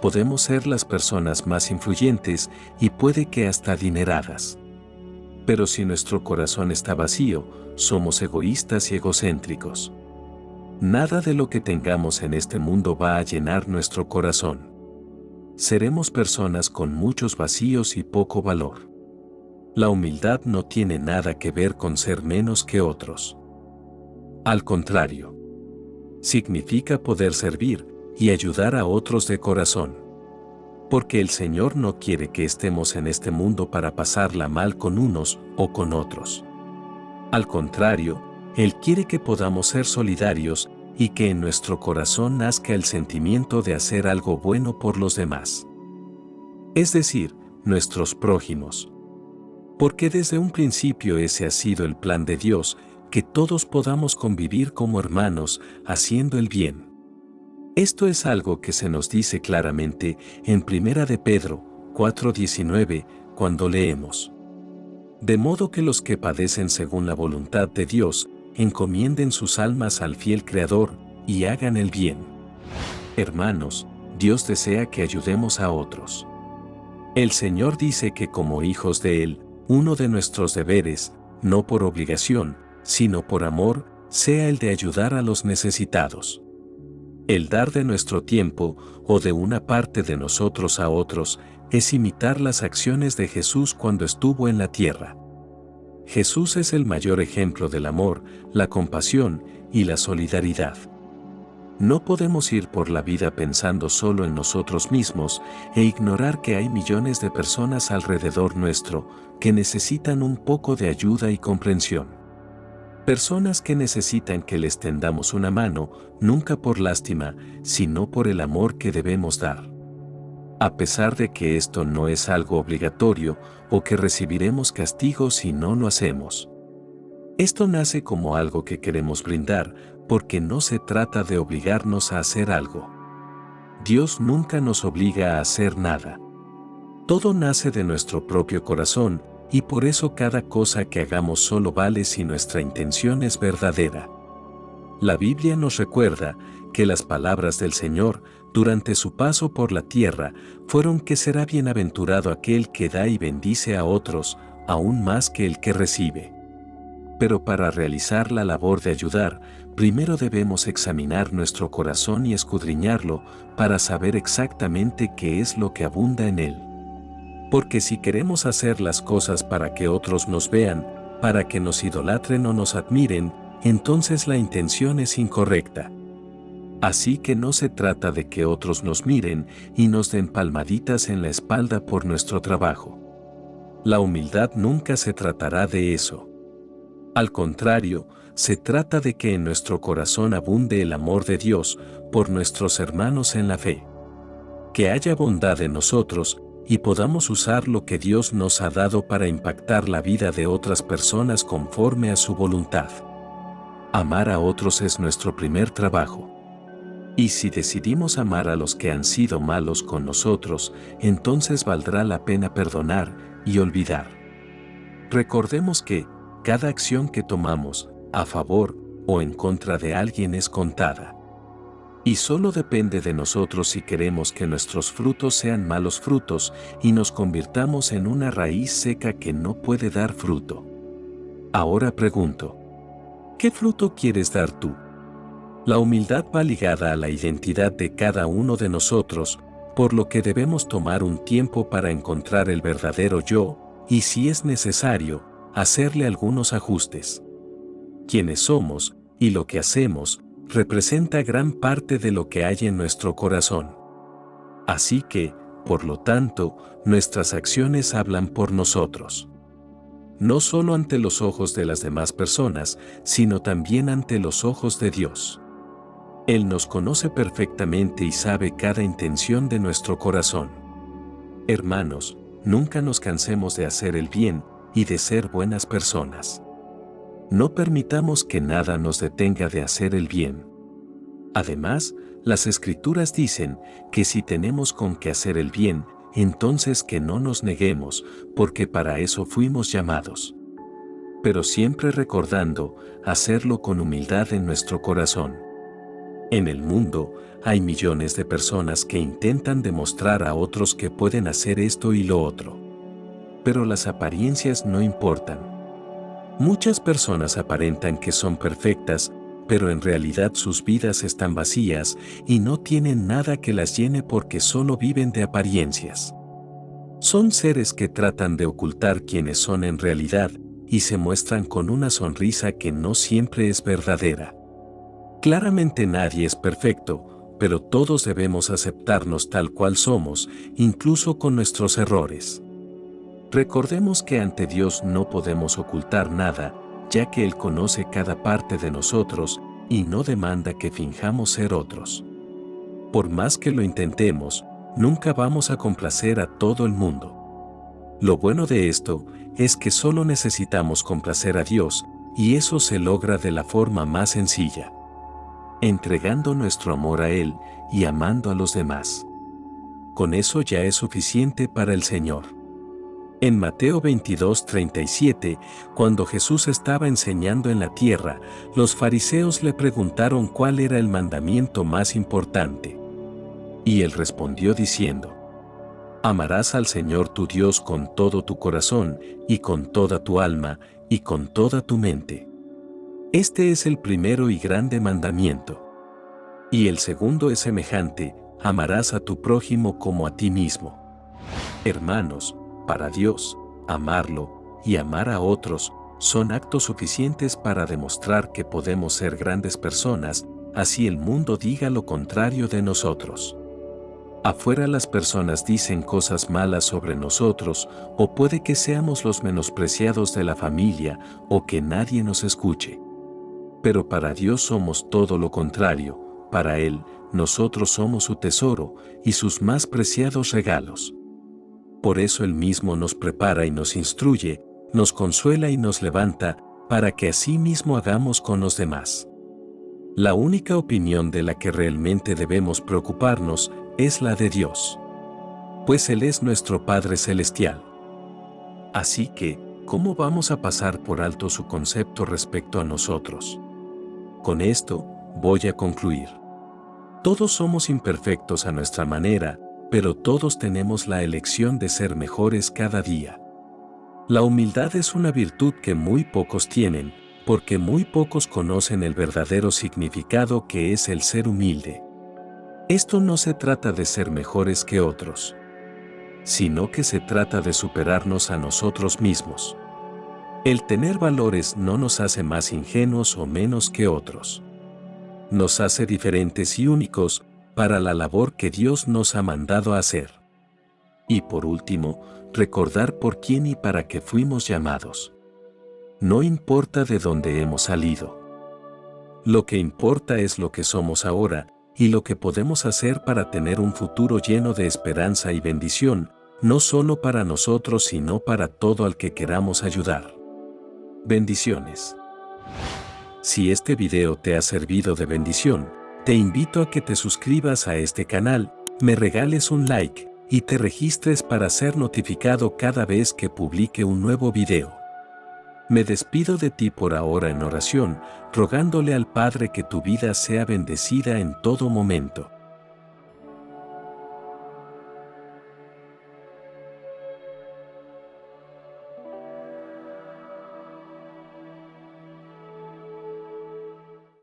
podemos ser las personas más influyentes y puede que hasta adineradas. Pero si nuestro corazón está vacío, somos egoístas y egocéntricos. Nada de lo que tengamos en este mundo va a llenar nuestro corazón. Seremos personas con muchos vacíos y poco valor. La humildad no tiene nada que ver con ser menos que otros. Al contrario, significa poder servir y ayudar a otros de corazón. Porque el Señor no quiere que estemos en este mundo para pasarla mal con unos o con otros. Al contrario, Él quiere que podamos ser solidarios y que en nuestro corazón nazca el sentimiento de hacer algo bueno por los demás. Es decir, nuestros prójimos. Porque desde un principio ese ha sido el plan de Dios que todos podamos convivir como hermanos haciendo el bien. Esto es algo que se nos dice claramente en Primera de Pedro 4:19 cuando leemos. De modo que los que padecen según la voluntad de Dios encomienden sus almas al fiel Creador y hagan el bien. Hermanos, Dios desea que ayudemos a otros. El Señor dice que como hijos de Él, uno de nuestros deberes, no por obligación, sino por amor, sea el de ayudar a los necesitados. El dar de nuestro tiempo o de una parte de nosotros a otros es imitar las acciones de Jesús cuando estuvo en la tierra. Jesús es el mayor ejemplo del amor, la compasión y la solidaridad. No podemos ir por la vida pensando solo en nosotros mismos e ignorar que hay millones de personas alrededor nuestro que necesitan un poco de ayuda y comprensión. Personas que necesitan que les tendamos una mano, nunca por lástima, sino por el amor que debemos dar. A pesar de que esto no es algo obligatorio o que recibiremos castigo si no lo hacemos. Esto nace como algo que queremos brindar, porque no se trata de obligarnos a hacer algo. Dios nunca nos obliga a hacer nada. Todo nace de nuestro propio corazón y por eso cada cosa que hagamos solo vale si nuestra intención es verdadera. La Biblia nos recuerda que las palabras del Señor durante su paso por la tierra fueron que será bienaventurado aquel que da y bendice a otros, aún más que el que recibe. Pero para realizar la labor de ayudar, primero debemos examinar nuestro corazón y escudriñarlo para saber exactamente qué es lo que abunda en él. Porque si queremos hacer las cosas para que otros nos vean, para que nos idolatren o nos admiren, entonces la intención es incorrecta. Así que no se trata de que otros nos miren y nos den palmaditas en la espalda por nuestro trabajo. La humildad nunca se tratará de eso. Al contrario, se trata de que en nuestro corazón abunde el amor de Dios por nuestros hermanos en la fe. Que haya bondad en nosotros y podamos usar lo que Dios nos ha dado para impactar la vida de otras personas conforme a su voluntad. Amar a otros es nuestro primer trabajo. Y si decidimos amar a los que han sido malos con nosotros, entonces valdrá la pena perdonar y olvidar. Recordemos que, cada acción que tomamos, a favor o en contra de alguien es contada. Y solo depende de nosotros si queremos que nuestros frutos sean malos frutos y nos convirtamos en una raíz seca que no puede dar fruto. Ahora pregunto, ¿qué fruto quieres dar tú? La humildad va ligada a la identidad de cada uno de nosotros, por lo que debemos tomar un tiempo para encontrar el verdadero yo, y si es necesario, hacerle algunos ajustes. Quiénes somos, y lo que hacemos, representa gran parte de lo que hay en nuestro corazón. Así que, por lo tanto, nuestras acciones hablan por nosotros. No solo ante los ojos de las demás personas, sino también ante los ojos de Dios. Él nos conoce perfectamente y sabe cada intención de nuestro corazón. Hermanos, nunca nos cansemos de hacer el bien y de ser buenas personas. No permitamos que nada nos detenga de hacer el bien. Además, las escrituras dicen que si tenemos con qué hacer el bien, entonces que no nos neguemos, porque para eso fuimos llamados. Pero siempre recordando hacerlo con humildad en nuestro corazón. En el mundo, hay millones de personas que intentan demostrar a otros que pueden hacer esto y lo otro. Pero las apariencias no importan. Muchas personas aparentan que son perfectas, pero en realidad sus vidas están vacías y no tienen nada que las llene porque solo viven de apariencias. Son seres que tratan de ocultar quiénes son en realidad y se muestran con una sonrisa que no siempre es verdadera. Claramente nadie es perfecto, pero todos debemos aceptarnos tal cual somos, incluso con nuestros errores. Recordemos que ante Dios no podemos ocultar nada, ya que Él conoce cada parte de nosotros y no demanda que finjamos ser otros. Por más que lo intentemos, nunca vamos a complacer a todo el mundo. Lo bueno de esto es que solo necesitamos complacer a Dios, y eso se logra de la forma más sencilla. Entregando nuestro amor a Él y amando a los demás. Con eso ya es suficiente para el Señor. En Mateo 22:37, cuando Jesús estaba enseñando en la tierra, los fariseos le preguntaron cuál era el mandamiento más importante. Y él respondió diciendo, Amarás al Señor tu Dios con todo tu corazón, y con toda tu alma, y con toda tu mente. Este es el primero y grande mandamiento. Y el segundo es semejante, amarás a tu prójimo como a ti mismo. Hermanos, para Dios, amarlo y amar a otros son actos suficientes para demostrar que podemos ser grandes personas, así el mundo diga lo contrario de nosotros. Afuera las personas dicen cosas malas sobre nosotros o puede que seamos los menospreciados de la familia o que nadie nos escuche. Pero para Dios somos todo lo contrario, para Él, nosotros somos su tesoro y sus más preciados regalos. Por eso Él mismo nos prepara y nos instruye, nos consuela y nos levanta, para que así mismo hagamos con los demás. La única opinión de la que realmente debemos preocuparnos es la de Dios. Pues Él es nuestro Padre Celestial. Así que, ¿cómo vamos a pasar por alto su concepto respecto a nosotros? Con esto, voy a concluir. Todos somos imperfectos a nuestra manera, pero todos tenemos la elección de ser mejores cada día. La humildad es una virtud que muy pocos tienen, porque muy pocos conocen el verdadero significado que es el ser humilde. Esto no se trata de ser mejores que otros, sino que se trata de superarnos a nosotros mismos. El tener valores no nos hace más ingenuos o menos que otros. Nos hace diferentes y únicos para la labor que Dios nos ha mandado hacer. Y por último, recordar por quién y para qué fuimos llamados. No importa de dónde hemos salido. Lo que importa es lo que somos ahora, y lo que podemos hacer para tener un futuro lleno de esperanza y bendición, no solo para nosotros sino para todo al que queramos ayudar. Bendiciones. Si este video te ha servido de bendición, te invito a que te suscribas a este canal, me regales un like y te registres para ser notificado cada vez que publique un nuevo video. Me despido de ti por ahora en oración, rogándole al Padre que tu vida sea bendecida en todo momento.